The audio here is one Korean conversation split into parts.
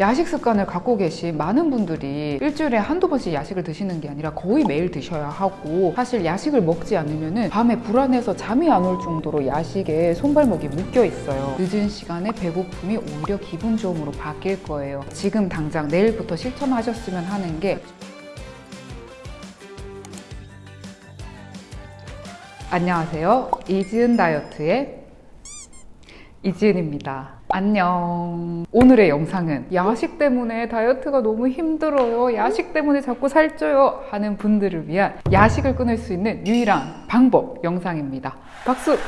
야식 습관을 갖고 계신 많은 분들이 일주일에 한두 번씩 야식을 드시는 게 아니라 거의 매일 드셔야 하고 사실 야식을 먹지 않으면 밤에 불안해서 잠이 안 올 정도로 야식에 손발목이 묶여 있어요. 늦은 시간에 배고픔이 오히려 기분 좋음으로 바뀔 거예요. 지금 당장 내일부터 실천하셨으면 하는 게 안녕하세요. 이지은 다이어트의 이지은입니다 안녕. 오늘의 영상은 야식 때문에 다이어트가 너무 힘들어요. 야식 때문에 자꾸 살쪄요 하는 분들을 위한 야식을 끊을 수 있는 유일한 방법 영상입니다. 박수!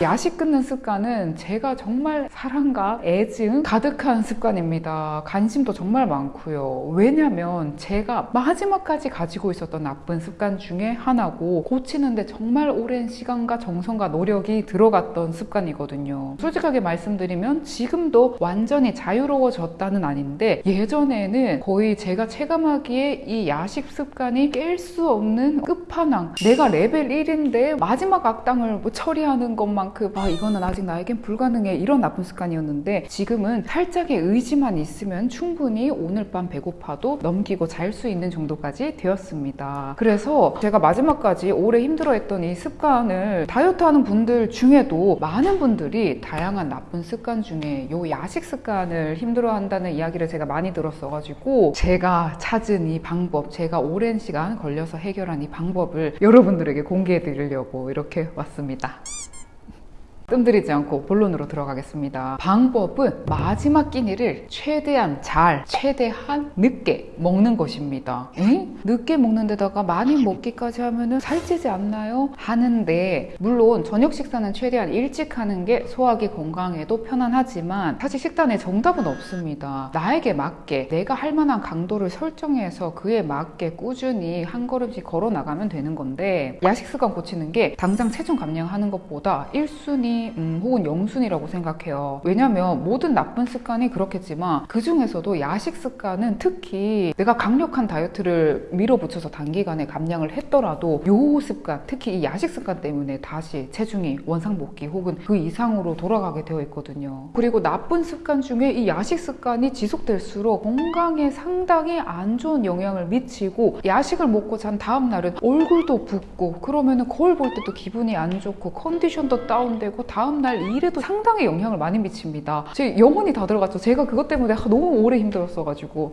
야식 끊는 습관은 제가 정말 사랑과 애증 가득한 습관입니다. 관심도 정말 많고요. 왜냐면 제가 마지막까지 가지고 있었던 나쁜 습관 중에 하나고 고치는데 정말 오랜 시간과 정성과 노력이 들어갔던 습관이거든요. 솔직하게 말씀드리면 지금도 완전히 자유로워졌다는 아닌데 예전에는 거의 제가 체감하기에 이 야식 습관이 깰 수 없는 끝판왕 내가 레벨 1인데 마지막 악당을 뭐 처리하는 것만 아 이거는 아직 나에겐 불가능해 이런 나쁜 습관 이었는데 지금은 살짝의 의지만 있으면 충분히 오늘 밤 배고파도 넘기고 잘 수 있는 정도까지 되었습니다. 그래서 제가 마지막까지 오래 힘들어했던 이 습관을 다이어트 하는 분들 중에도 많은 분들이 다양한 나쁜 습관 중에 요 야식 습관을 힘들어한다는 이야기를 제가 많이 들었어 가지고 제가 찾은 이 방법 제가 오랜 시간 걸려서 해결한 이 방법을 여러분들에게 공개해 드리려고 이렇게 왔습니다 뜸들이지 않고 본론으로 들어가겠습니다. 방법은 마지막 끼니를 최대한 잘, 최대한 늦게 먹는 것입니다. 에? 늦게 먹는 데다가 많이 먹기까지 하면 살찌지 않나요? 하는데 물론 저녁 식사는 최대한 일찍 하는 게 소화기 건강에도 편안하지만 사실 식단에 정답은 없습니다. 나에게 맞게 내가 할 만한 강도를 설정해서 그에 맞게 꾸준히 한 걸음씩 걸어 나가면 되는 건데 야식 습관 고치는 게 당장 체중 감량하는 것보다 1순위 음, 혹은 영순이라고 생각해요. 왜냐면 모든 나쁜 습관이 그렇겠지만 그 중에서도 야식 습관은 특히 내가 강력한 다이어트를 밀어붙여서 단기간에 감량을 했더라도 요 습관, 특히 이 야식 습관 때문에 다시 체중이 원상복귀 혹은 그 이상으로 돌아가게 되어 있거든요. 그리고 나쁜 습관 중에 이 야식 습관이 지속될수록 건강에 상당히 안 좋은 영향을 미치고 야식을 먹고 잔 다음 날은 얼굴도 붓고 그러면은 거울 볼 때도 기분이 안 좋고 컨디션도 다운되고 다음날 일에도 상당히 영향을 많이 미칩니다. 제 영혼이 다 들어갔죠. 제가 그것 때문에 너무 오래 힘들었어가지고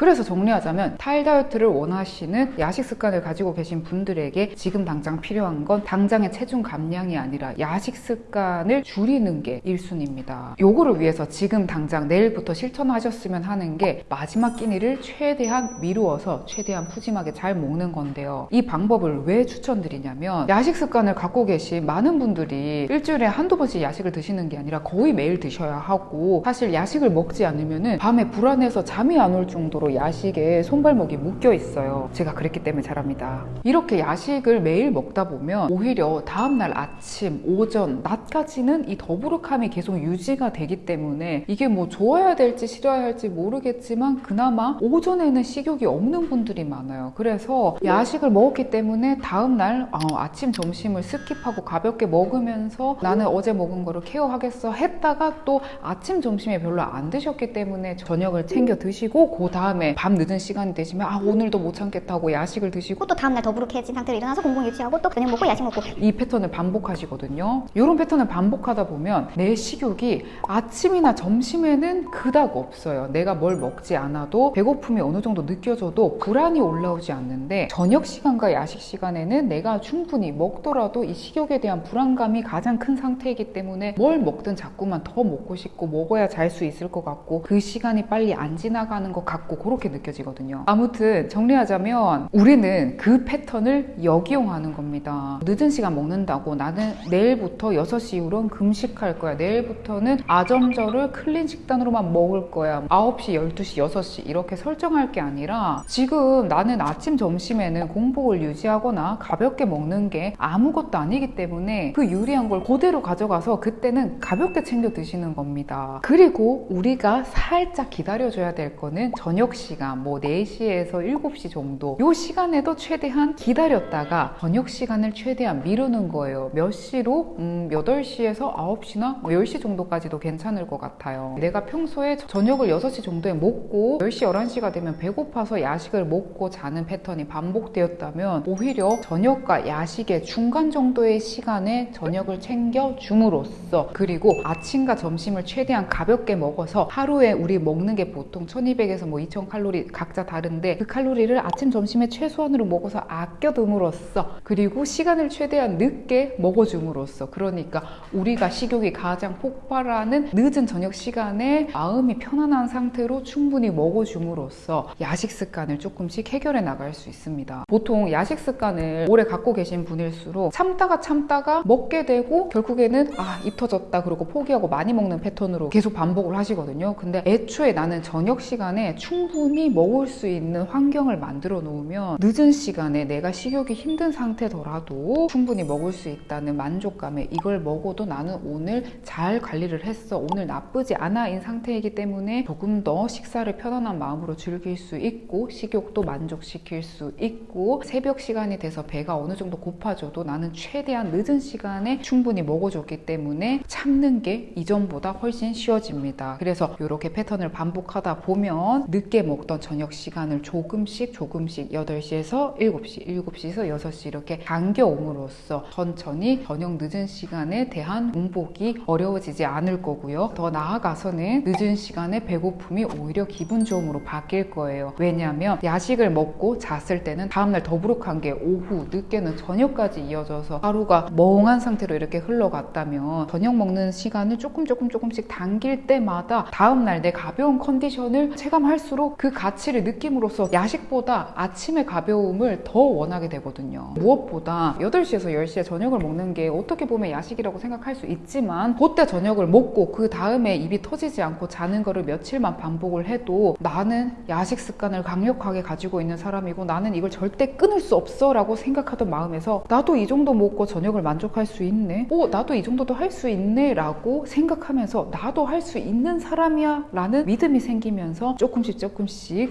그래서 정리하자면 탈 다이어트를 원하시는 야식 습관을 가지고 계신 분들에게 지금 당장 필요한 건 당장의 체중 감량이 아니라 야식 습관을 줄이는 게 1순위입니다. 요거를 위해서 지금 당장 내일부터 실천하셨으면 하는 게 마지막 끼니를 최대한 미루어서 최대한 푸짐하게 잘 먹는 건데요. 이 방법을 왜 추천드리냐면 야식 습관을 갖고 계신 많은 분들이 일주일에 한두 번씩 야식을 드시는 게 아니라 거의 매일 드셔야 하고 사실 야식을 먹지 않으면 밤에 불안해서 잠이 안 올 정도로 야식에 손발목이 묶여 있어요. 제가 그랬기 때문에 잘합니다. 이렇게 야식을 매일 먹다 보면 오히려 다음날 아침, 오전, 낮까지는 이 더부룩함이 계속 유지가 되기 때문에 이게 뭐 좋아야 될지 싫어야 할지 모르겠지만 그나마 오전에는 식욕이 없는 분들이 많아요. 그래서 야식을 먹었기 때문에 다음날 어, 아침, 점심을 skip하고 가볍게 먹으면서 나는 어제 먹은 거를 care하겠어 했다가 또 아침, 점심에 별로 안 드셨기 때문에 저녁을 챙겨 드시고 그 다음에 다음에 밤 늦은 시간이 되시면 아 오늘도 못 참겠다고 야식을 드시고 또 다음날 더부룩해진 상태로 일어나서 공복 유지하고 또 저녁 먹고 야식 먹고. 이 패턴을 반복하시거든요. 이런 패턴을 반복하다 보면 내 식욕이 아침이나 점심에는 그닥 없어요. 내가 뭘 먹지 않아도 배고픔이 어느 정도 느껴져도 불안이 올라오지 않는데 저녁 시간과 야식 시간에는 내가 충분히 먹더라도 이 식욕에 대한 불안감이 가장 큰 상태이기 때문에 뭘 먹든 자꾸만 더 먹고 싶고 먹어야 잘 수 있을 것 같고 그 시간이 빨리 안 지나가는 것 같고 그렇게 느껴지거든요. 아무튼 정리하자면 우리는 그 패턴을 역이용하는 겁니다. 늦은 시간 먹는다고 나는 내일부터 6시 이후로는 금식할 거야. 내일부터는 아점저를 클린 식단으로만 먹을 거야. 9시, 12시, 6시 이렇게 설정할 게 아니라 지금 나는 아침, 점심에는 공복을 유지하거나 가볍게 먹는 게 아무것도 아니기 때문에 그 유리한 걸 그대로 가져가서 그때는 가볍게 챙겨 드시는 겁니다. 그리고 우리가 살짝 기다려줘야 될 거는 저녁 저녁 시간 뭐 4시에서 7시 정도 요 시간에도 최대한 기다렸다가 저녁 시간을 최대한 미루는 거예요. 몇 시로? 음, 8시에서 9시나 뭐 10시 정도까지도 괜찮을 것 같아요. 내가 평소에 저녁을 6시 정도에 먹고 10시, 11시가 되면 배고파서 야식을 먹고 자는 패턴이 반복되었다면 오히려 저녁과 야식의 중간 정도의 시간에 저녁을 챙겨 줌으로써 그리고 아침과 점심을 최대한 가볍게 먹어서 하루에 우리 먹는 게 보통 1200에서 뭐2000 칼로리 각자 다른데 그 칼로리를 아침 점심에 최소한으로 먹어서 아껴둠으로써 그리고 시간을 최대한 늦게 먹어줌으로써 그러니까 우리가 식욕이 가장 폭발하는 늦은 저녁 시간에 마음이 편안한 상태로 충분히 먹어줌으로써 야식 습관을 조금씩 해결해 나갈 수 있습니다. 보통 야식 습관을 오래 갖고 계신 분일수록 참다가 참다가 먹게 되고 결국에는 아 입 터졌다 그러고 포기하고 많이 먹는 패턴으로 계속 반복을 하시거든요. 근데 애초에 나는 저녁 시간에 충분 히 먹을 수 있는 환경을 만들어 놓으면 늦은 시간에 내가 식욕이 힘든 상태더라도 충분히 먹을 수 있다는 만족감에 이걸 먹어도 나는 오늘 잘 관리를 했어. 오늘 나쁘지 않아 인 상태이기 때문에 조금 더 식사를 편안한 마음으로 즐길 수 있고 식욕도 만족시킬 수 있고 새벽 시간이 돼서 배가 어느 정도 고파져도 나는 최대한 늦은 시간에 충분히 먹어줬기 때문에 참는 게 이전보다 훨씬 쉬워집니다. 그래서 이렇게 패턴을 반복하다 보면 늦게 먹던 저녁 시간을 조금씩 조금씩 8시에서 7시, 7시에서 6시 이렇게 당겨옴으로써 천천히 저녁 늦은 시간에 대한 공복이 어려워지지 않을 거고요. 더 나아가서는 늦은 시간에 배고픔이 오히려 기분 좋음으로 바뀔 거예요. 왜냐하면 야식을 먹고 잤을 때는 다음날 더부룩한 게 오후, 늦게는 저녁까지 이어져서 하루가 멍한 상태로 이렇게 흘러갔다면 저녁 먹는 시간을 조금 조금 조금씩 당길 때마다 다음날 내 가벼운 컨디션을 체감할수록 그 가치를 느낌으로써 야식보다 아침의 가벼움을 더 원하게 되거든요. 무엇보다 8시에서 10시에 저녁을 먹는 게 어떻게 보면 야식이라고 생각할 수 있지만 그때 저녁을 먹고 그 다음에 입이 터지지 않고 자는 거를 며칠만 반복을 해도 나는 야식 습관을 강력하게 가지고 있는 사람이고 나는 이걸 절대 끊을 수 없어 라고 생각하던 마음에서 나도 이 정도 먹고 저녁을 만족할 수 있네 어 나도 이 정도도 할 수 있네 라고 생각하면서 나도 할 수 있는 사람이야 라는 믿음이 생기면서 조금씩 조금씩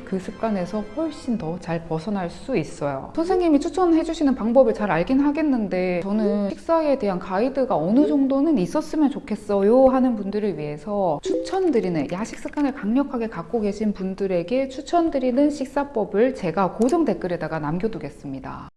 그 습관에서 훨씬 더 잘 벗어날 수 있어요 선생님이 추천해 주시는 방법을 잘 알긴 하겠는데 저는 식사에 대한 가이드가 어느 정도는 있었으면 좋겠어요 하는 분들을 위해서 추천드리는 야식 습관을 강력하게 갖고 계신 분들에게 추천드리는 식사법을 제가 고정 댓글에다가 남겨두겠습니다.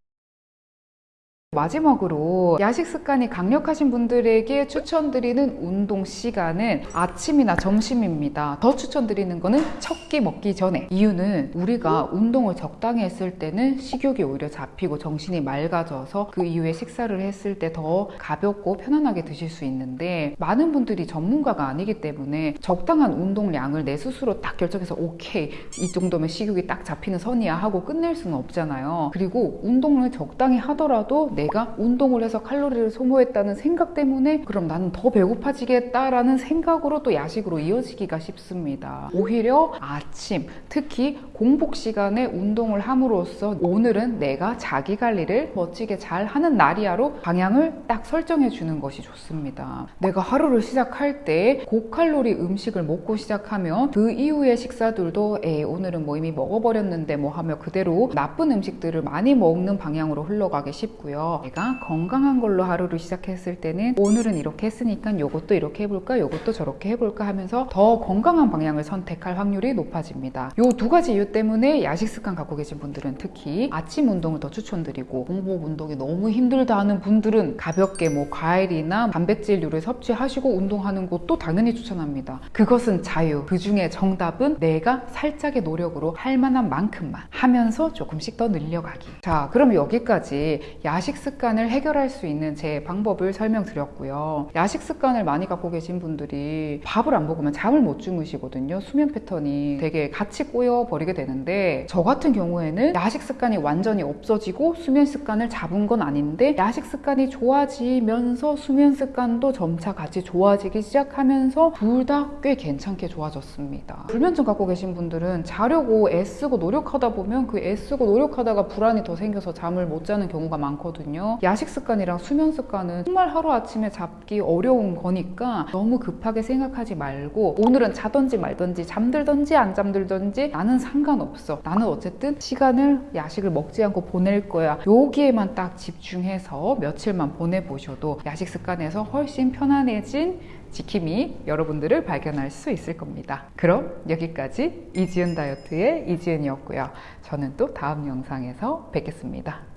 마지막으로 야식 습관이 강력하신 분들에게 추천드리는 운동 시간은 아침이나 점심입니다. 더 추천드리는 거는 첫 끼 먹기 전에. 이유는 우리가 운동을 적당히 했을 때는 식욕이 오히려 잡히고 정신이 맑아져서 그 이후에 식사를 했을 때 더 가볍고 편안하게 드실 수 있는데 많은 분들이 전문가가 아니기 때문에 적당한 운동량을 내 스스로 딱 결정해서 오케이 이 정도면 식욕이 딱 잡히는 선이야 하고 끝낼 수는 없잖아요. 그리고 운동을 적당히 하더라도 내가 운동을 해서 칼로리를 소모했다는 생각 때문에 그럼 나는 더 배고파지겠다라는 생각으로 또 야식으로 이어지기가 쉽습니다. 오히려 아침, 특히 공복 시간에 운동을 함으로써 오늘은 내가 자기 관리를 멋지게 잘 하는 날이야로 방향을 딱 설정해 주는 것이 좋습니다. 내가 하루를 시작할 때 고칼로리 음식을 먹고 시작하면 그 이후의 식사들도 에이 오늘은 뭐 이미 먹어버렸는데 뭐 하며 그대로 나쁜 음식들을 많이 먹는 방향으로 흘러가기 쉽고요. 내가 건강한 걸로 하루를 시작했을 때는 오늘은 이렇게 했으니까 요것도 이렇게 해볼까 요것도 저렇게 해볼까 하면서 더 건강한 방향을 선택할 확률이 높아집니다. 요 두 가지 이유 때문에 야식 습관 갖고 계신 분들은 특히 아침 운동을 더 추천드리고 공복 운동이 너무 힘들다 하는 분들은 가볍게 뭐 과일이나 단백질류를 섭취하시고 운동하는 것도 당연히 추천합니다. 그것은 자유. 그 중에 정답은 내가 살짝의 노력으로 할 만한 만큼만 하면서 조금씩 더 늘려가기. 자, 그럼 여기까지 야식 습관을 해결할 수 있는 제 방법을 설명드렸고요. 야식 습관을 많이 갖고 계신 분들이 밥을 안 먹으면 잠을 못 주무시거든요. 수면 패턴이 되게 같이 꼬여 버리게 되는데 저 같은 경우에는 야식 습관이 완전히 없어지고 수면 습관을 잡은 건 아닌데 야식 습관이 좋아지면서 수면 습관도 점차 같이 좋아지기 시작하면서 둘 다 꽤 괜찮게 좋아졌습니다. 불면증 갖고 계신 분들은 자려고 애쓰고 노력하다 보면 그 애쓰고 노력하다가 불안이 더 생겨서 잠을 못 자는 경우가 많거든요. 있거든요. 야식 습관이랑 수면 습관은 정말 하루아침에 잡기 어려운 거니까 너무 급하게 생각하지 말고 오늘은 자던지 말던지 잠들던지 안 잠들던지 나는 상관없어. 나는 어쨌든 시간을 야식을 먹지 않고 보낼 거야. 여기에만 딱 집중해서 며칠만 보내보셔도 야식 습관에서 훨씬 편안해진 지킴이 여러분들을 발견할 수 있을 겁니다. 그럼 여기까지 이지은 다이어트의 이지은이었고요. 저는 또 다음 영상에서 뵙겠습니다.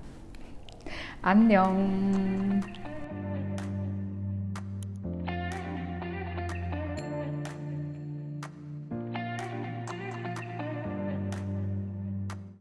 안녕.